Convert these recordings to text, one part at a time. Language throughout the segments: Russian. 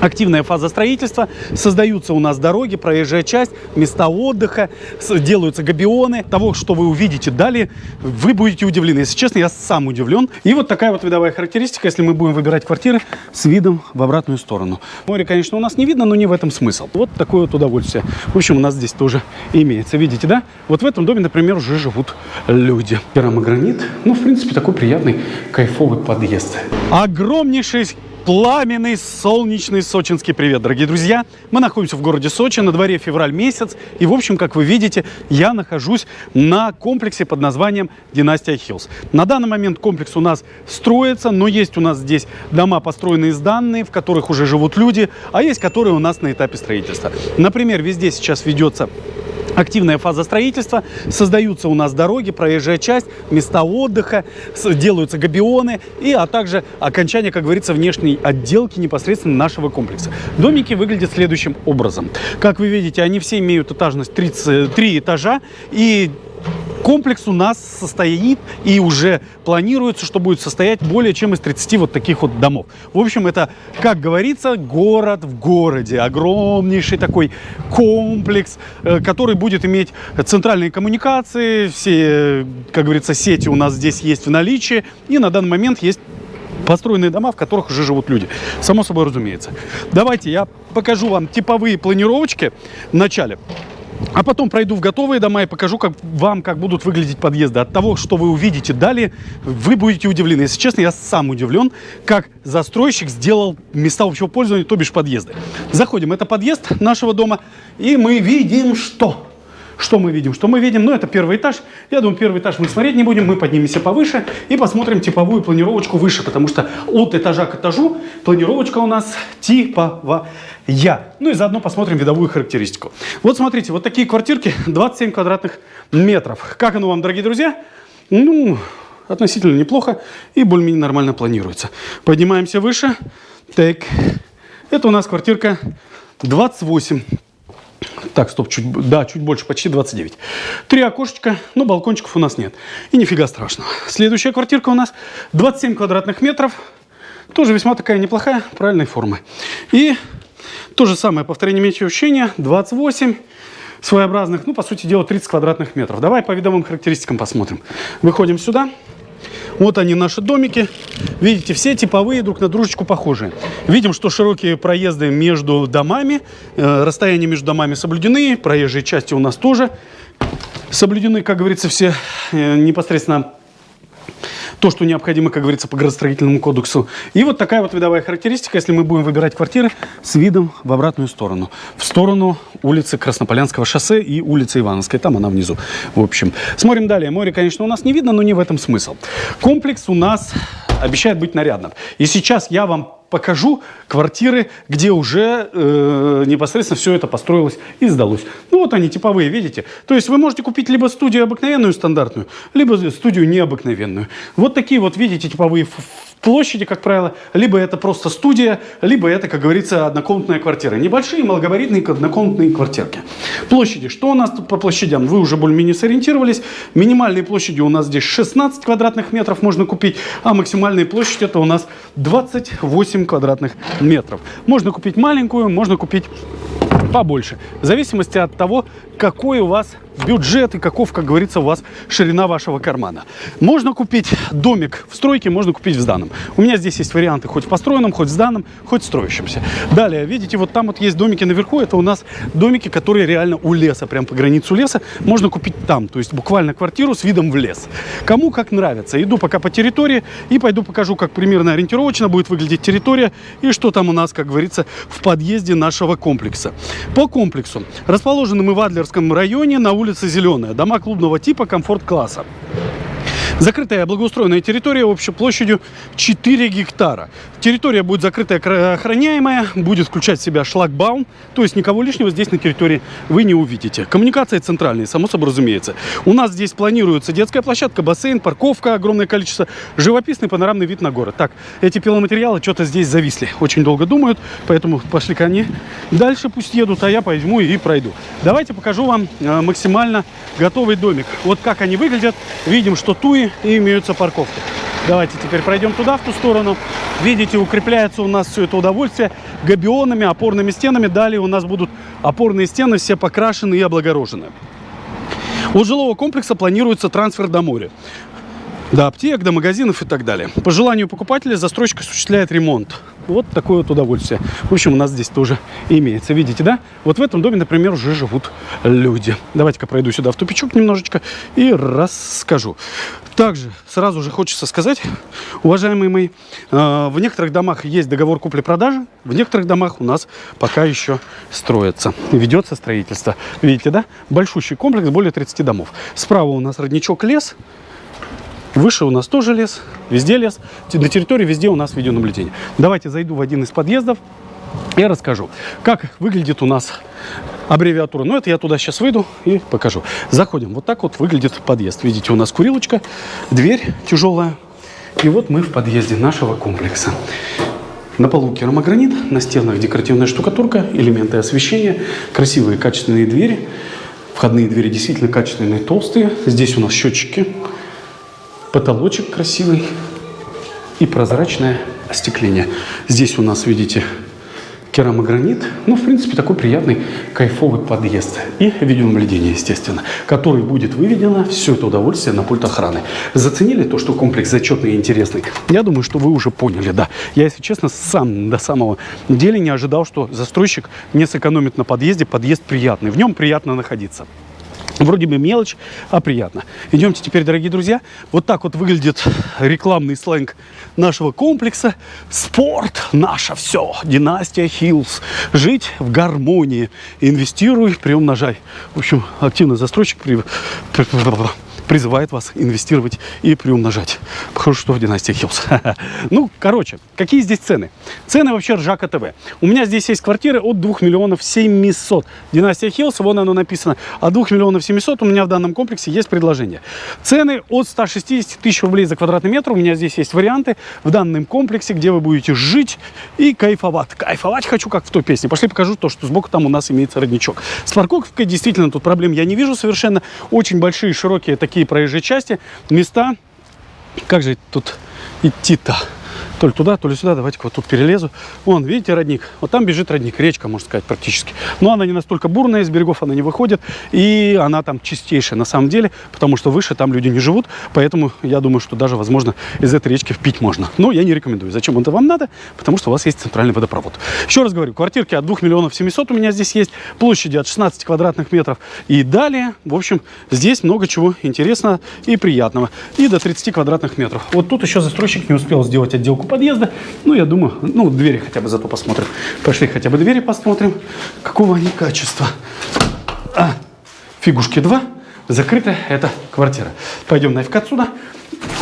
активная фаза строительства, создаются у нас дороги, проезжая часть, места отдыха, делаются габионы. Того, что вы увидите далее, вы будете удивлены. Если честно, я сам удивлен. И вот такая вот видовая характеристика, если мы будем выбирать квартиры с видом в обратную сторону. Море, конечно, у нас не видно, но не в этом смысл. Вот такое вот удовольствие. В общем, у нас здесь тоже имеется. Видите, да? Вот в этом доме, например, уже живут люди. Керамогранит. Ну, в принципе, такой приятный, кайфовый подъезд. Огромнейший Пламенный солнечный сочинский привет, дорогие друзья! Мы находимся в городе Сочи, на дворе февраль месяц. И, в общем, как вы видите, я нахожусь на комплексе под названием Династия Хиллз. На данный момент комплекс у нас строится, но есть у нас здесь дома, построенные сданные, в которых уже живут люди, а есть которые у нас на этапе строительства. Например, везде сейчас ведется активная фаза строительства, создаются у нас дороги, проезжая часть, места отдыха, делаются габионы, и, а также окончание, как говорится, внешней отделки непосредственно нашего комплекса. Домики выглядят следующим образом. Как вы видите, они все имеют этажность 33 этажа, и Комплекс у нас состоит и уже планируется, что будет состоять более чем из 30 вот таких вот домов. В общем, это, как говорится, город в городе. Огромнейший такой комплекс, э, который будет иметь центральные коммуникации. Все, как говорится, сети у нас здесь есть в наличии. И на данный момент есть построенные дома, в которых уже живут люди. Само собой разумеется. Давайте я покажу вам типовые планировочки в начале. А потом пройду в готовые дома и покажу как, вам, как будут выглядеть подъезды. От того, что вы увидите далее, вы будете удивлены. Если честно, я сам удивлен, как застройщик сделал места общего пользования, то бишь подъезды. Заходим, это подъезд нашего дома, и мы видим, что... Что мы видим? Что мы видим? Ну, это первый этаж. Я думаю, первый этаж мы смотреть не будем. Мы поднимемся повыше и посмотрим типовую планировочку выше, потому что от этажа к этажу планировочка у нас типовая. Ну и заодно посмотрим видовую характеристику. Вот смотрите, вот такие квартирки 27 квадратных метров. Как оно вам, дорогие друзья? Ну, относительно неплохо и более-менее нормально планируется. Поднимаемся выше. Так, это у нас квартирка 28 так, стоп, чуть, да, чуть больше, почти 29. Три окошечка, но балкончиков у нас нет. И нифига страшного. Следующая квартирка у нас 27 квадратных метров. Тоже весьма такая неплохая, правильной формы. И то же самое повторение меньшего ощущения, 28 своеобразных, ну, по сути дела, 30 квадратных метров. Давай по видовым характеристикам посмотрим. Выходим сюда. Вот они, наши домики. Видите, все типовые, друг на дружечку похожие. Видим, что широкие проезды между домами, э, расстояния между домами соблюдены, проезжие части у нас тоже соблюдены, как говорится, все э, непосредственно то, что необходимо, как говорится, по градостроительному кодексу. И вот такая вот видовая характеристика, если мы будем выбирать квартиры с видом в обратную сторону. В сторону улицы Краснополянского шоссе и улицы Ивановской. Там она внизу. В общем, смотрим далее. Море, конечно, у нас не видно, но не в этом смысл. Комплекс у нас обещает быть нарядным. И сейчас я вам покажу квартиры, где уже э, непосредственно все это построилось и сдалось. Ну вот они типовые, видите? То есть вы можете купить либо студию обыкновенную, стандартную, либо студию необыкновенную. Вот такие вот, видите, типовые площади, как правило, либо это просто студия, либо это, как говорится, однокомнатная квартира. Небольшие, малогабаритные однокомнатные квартирки. Площади. Что у нас тут по площадям? Вы уже более-менее сориентировались. Минимальные площади у нас здесь 16 квадратных метров можно купить, а максимальная площадь это у нас 28 квадратных метров. Можно купить маленькую, можно купить побольше. В зависимости от того, какой у вас бюджет и каков, как говорится, у вас ширина вашего кармана. Можно купить домик в стройке, можно купить в сданном. У меня здесь есть варианты хоть в построенном, хоть в сданном, хоть в строящемся. Далее, видите, вот там вот есть домики наверху, это у нас домики, которые реально у леса, прям по границу леса. Можно купить там, то есть буквально квартиру с видом в лес. Кому как нравится. Иду пока по территории и пойду покажу, как примерно ориентировочно будет выглядеть территория и что там у нас, как говорится, в подъезде нашего комплекса. По комплексу. Расположены мы в Адлерском районе на улице улица Зеленая. Дома клубного типа комфорт-класса. Закрытая благоустроенная территория общей площадью 4 гектара. Территория будет закрытая, охраняемая, будет включать в себя шлагбаум, то есть никого лишнего здесь на территории вы не увидите. Коммуникации центральные, само собой разумеется. У нас здесь планируется детская площадка, бассейн, парковка, огромное количество, живописный панорамный вид на город. Так, эти пиломатериалы что-то здесь зависли, очень долго думают, поэтому пошли ко мне. Дальше пусть едут, а я пойму и пройду. Давайте покажу вам э, максимально готовый домик. Вот как они выглядят. Видим, что туи и имеются парковки. Давайте теперь пройдем туда, в ту сторону. Видите, укрепляется у нас все это удовольствие габионами, опорными стенами. Далее у нас будут опорные стены все покрашены и облагорожены. У жилого комплекса планируется трансфер до моря. До аптек, до магазинов и так далее. По желанию покупателя застройщик осуществляет ремонт. Вот такое вот удовольствие. В общем, у нас здесь тоже имеется. Видите, да? Вот в этом доме, например, уже живут люди. Давайте-ка пройду сюда в тупичок немножечко и расскажу. Также сразу же хочется сказать, уважаемые мои, э, в некоторых домах есть договор купли-продажи, в некоторых домах у нас пока еще строится, ведется строительство. Видите, да? Большущий комплекс, более 30 домов. Справа у нас родничок лес, Выше у нас тоже лес, везде лес. На территории везде у нас видеонаблюдение. Давайте зайду в один из подъездов и расскажу, как выглядит у нас аббревиатура. Ну, это я туда сейчас выйду и покажу. Заходим. Вот так вот выглядит подъезд. Видите, у нас курилочка, дверь тяжелая. И вот мы в подъезде нашего комплекса. На полу керамогранит, на стенах декоративная штукатурка, элементы освещения, красивые качественные двери. Входные двери действительно качественные, толстые. Здесь у нас счетчики потолочек красивый и прозрачное остекление. Здесь у нас, видите, керамогранит. Ну, в принципе, такой приятный, кайфовый подъезд. И видеонаблюдение, естественно, который будет выведено все это удовольствие на пульт охраны. Заценили то, что комплекс зачетный и интересный? Я думаю, что вы уже поняли, да. Я, если честно, сам до самого дела не ожидал, что застройщик не сэкономит на подъезде. Подъезд приятный, в нем приятно находиться. Вроде бы мелочь, а приятно. Идемте теперь, дорогие друзья. Вот так вот выглядит рекламный сленг нашего комплекса. Спорт, наше все. Династия Hills. Жить в гармонии. Инвестируй, приумножай. В общем, активный застройщик при призывает вас инвестировать и приумножать. Похоже, что в династии Hills. Ну, короче, какие здесь цены? Цены вообще ржака ТВ. У меня здесь есть квартиры от 2 миллионов 700. Династия Hills, вон оно написано. От 2 миллионов 700 у меня в данном комплексе есть предложение. Цены от 160 тысяч рублей за квадратный метр. У меня здесь есть варианты в данном комплексе, где вы будете жить и кайфовать. Кайфовать хочу, как в той песне. Пошли покажу то, что сбоку там у нас имеется родничок. С парковкой действительно тут проблем я не вижу совершенно. Очень большие, широкие такие такие проезжие части, места. Как же тут идти-то? То ли туда, то ли сюда. Давайте-ка вот тут перелезу. Вон, видите, родник? Вот там бежит родник. Речка, можно сказать, практически. Но она не настолько бурная, из берегов она не выходит. И она там чистейшая на самом деле, потому что выше там люди не живут. Поэтому я думаю, что даже, возможно, из этой речки впить можно. Но я не рекомендую. Зачем это вам надо? Потому что у вас есть центральный водопровод. Еще раз говорю, квартирки от 2 миллионов 700 у меня здесь есть. Площади от 16 квадратных метров. И далее, в общем, здесь много чего интересного и приятного. И до 30 квадратных метров. Вот тут еще застройщик не успел сделать отделку подъезда. Ну, я думаю, ну, двери хотя бы зато посмотрим. Пошли хотя бы двери посмотрим, какого они качества. А, фигушки 2. Закрытая эта квартира. Пойдем нафиг отсюда.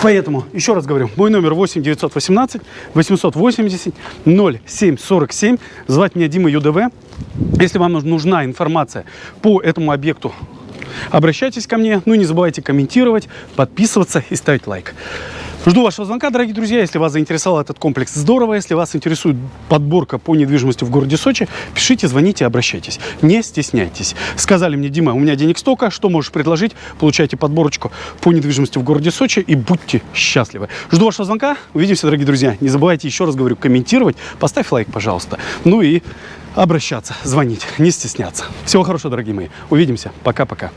Поэтому, еще раз говорю, мой номер 8 918 880 0747. Звать меня Дима ЮДВ. Если вам нужна информация по этому объекту, обращайтесь ко мне. Ну и не забывайте комментировать, подписываться и ставить лайк. Жду вашего звонка, дорогие друзья. Если вас заинтересовал этот комплекс, здорово. Если вас интересует подборка по недвижимости в городе Сочи, пишите, звоните, обращайтесь. Не стесняйтесь. Сказали мне, Дима, у меня денег столько, что можешь предложить? Получайте подборочку по недвижимости в городе Сочи и будьте счастливы. Жду вашего звонка. Увидимся, дорогие друзья. Не забывайте, еще раз говорю, комментировать. Поставь лайк, пожалуйста. Ну и обращаться, звонить, не стесняться. Всего хорошего, дорогие мои. Увидимся. Пока-пока.